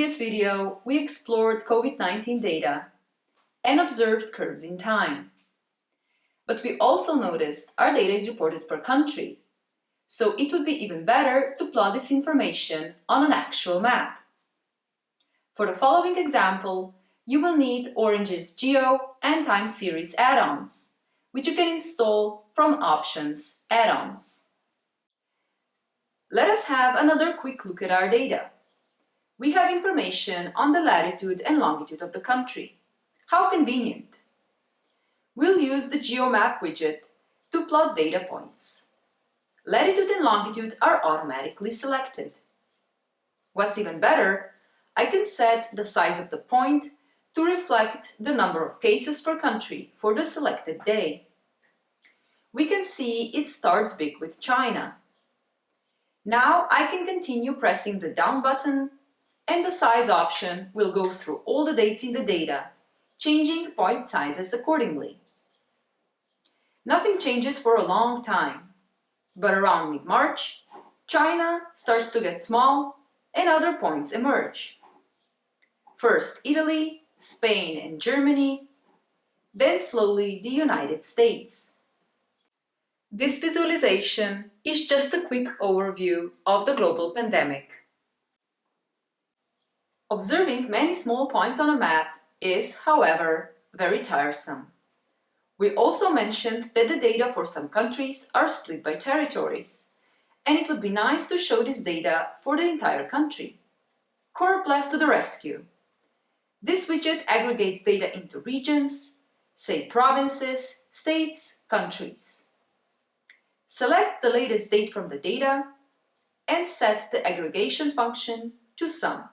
previous video, we explored COVID-19 data and observed curves in time. But we also noticed our data is reported per country, so it would be even better to plot this information on an actual map. For the following example, you will need Orange's Geo and Time Series add-ons, which you can install from Options Add-ons. Let us have another quick look at our data. We have information on the latitude and longitude of the country. How convenient! We'll use the GeoMap widget to plot data points. Latitude and longitude are automatically selected. What's even better, I can set the size of the point to reflect the number of cases per country for the selected day. We can see it starts big with China, now I can continue pressing the down button and the size option will go through all the dates in the data, changing point sizes accordingly. Nothing changes for a long time, but around mid-March, China starts to get small and other points emerge. First Italy, Spain and Germany, then slowly the United States. This visualization is just a quick overview of the global pandemic. Observing many small points on a map is, however, very tiresome. We also mentioned that the data for some countries are split by territories, and it would be nice to show this data for the entire country. Choropleth to the rescue! This widget aggregates data into regions, say provinces, states, countries. Select the latest date from the data and set the aggregation function to sum.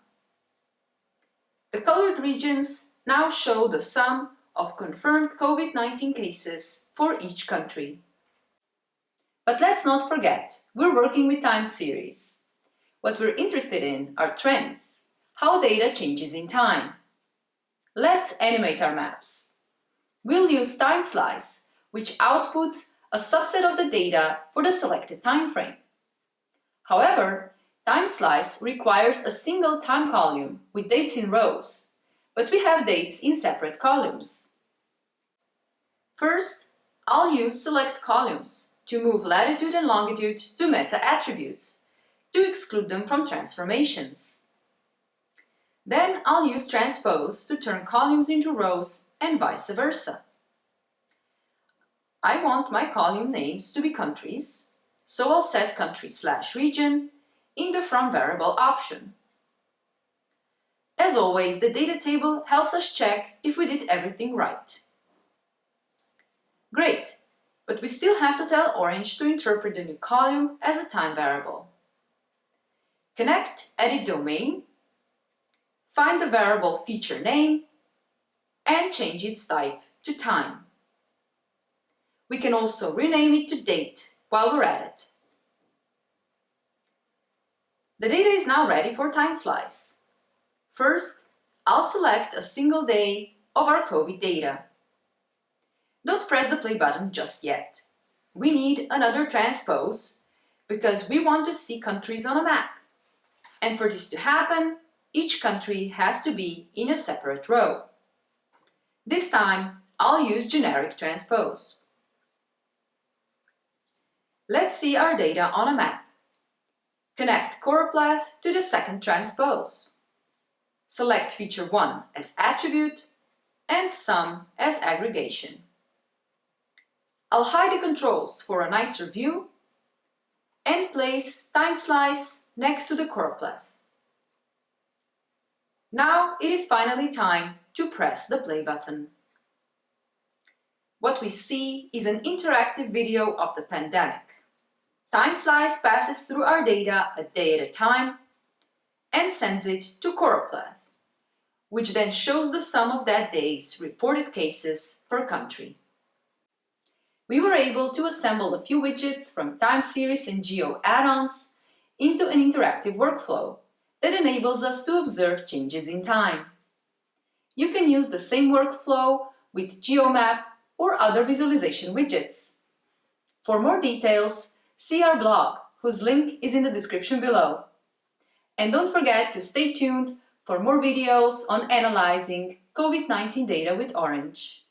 The colored regions now show the sum of confirmed COVID-19 cases for each country. But let's not forget, we're working with time series. What we're interested in are trends, how data changes in time. Let's animate our maps. We'll use time slice, which outputs a subset of the data for the selected time frame. However, time slice requires a single time column with dates in rows, but we have dates in separate columns. First, I'll use select columns to move latitude and longitude to meta attributes to exclude them from transformations. Then I'll use transpose to turn columns into rows and vice versa. I want my column names to be countries, so I'll set country slash region in the from variable option. As always, the data table helps us check if we did everything right. Great, but we still have to tell Orange to interpret the new column as a time variable. Connect Edit Domain, find the variable feature name, and change its type to time. We can also rename it to date while we're at it. The data is now ready for time slice. First, I'll select a single day of our COVID data. Don't press the play button just yet. We need another transpose because we want to see countries on a map. And for this to happen, each country has to be in a separate row. This time, I'll use generic transpose. Let's see our data on a map. Connect choropleth to the second transpose. Select feature 1 as attribute and sum as aggregation. I'll hide the controls for a nicer view and place time slice next to the choropleth. Now it is finally time to press the play button. What we see is an interactive video of the pandemic. Time slice passes through our data a day at a time and sends it to Choropleth, which then shows the sum of that day's reported cases per country. We were able to assemble a few widgets from time series and geo add-ons into an interactive workflow that enables us to observe changes in time. You can use the same workflow with GeoMap or other visualization widgets. For more details, see our blog, whose link is in the description below. And don't forget to stay tuned for more videos on analyzing COVID-19 data with Orange.